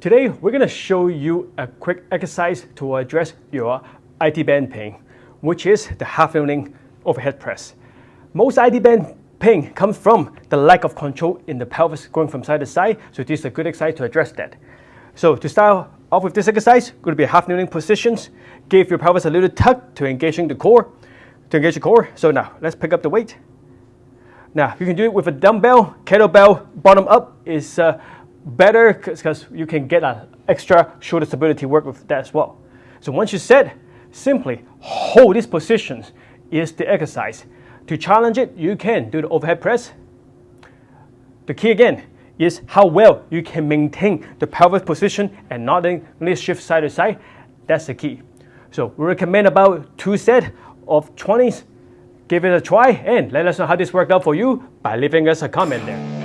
Today, we're going to show you a quick exercise to address your IT band pain, which is the half kneeling overhead press. Most IT band pain comes from the lack of control in the pelvis going from side to side, so this is a good exercise to address that. So to start off with this exercise, going to be half kneeling positions. Give your pelvis a little tug to engaging the core, to engage the core. So now, let's pick up the weight. Now, you can do it with a dumbbell, kettlebell, bottom up is uh, better because you can get an extra shoulder stability work with that as well. So once you set, simply hold these positions is the exercise. To challenge it, you can do the overhead press. The key again is how well you can maintain the pelvic position and not only shift side to side. That's the key. So we recommend about two sets of 20s. Give it a try and let us know how this worked out for you by leaving us a comment there.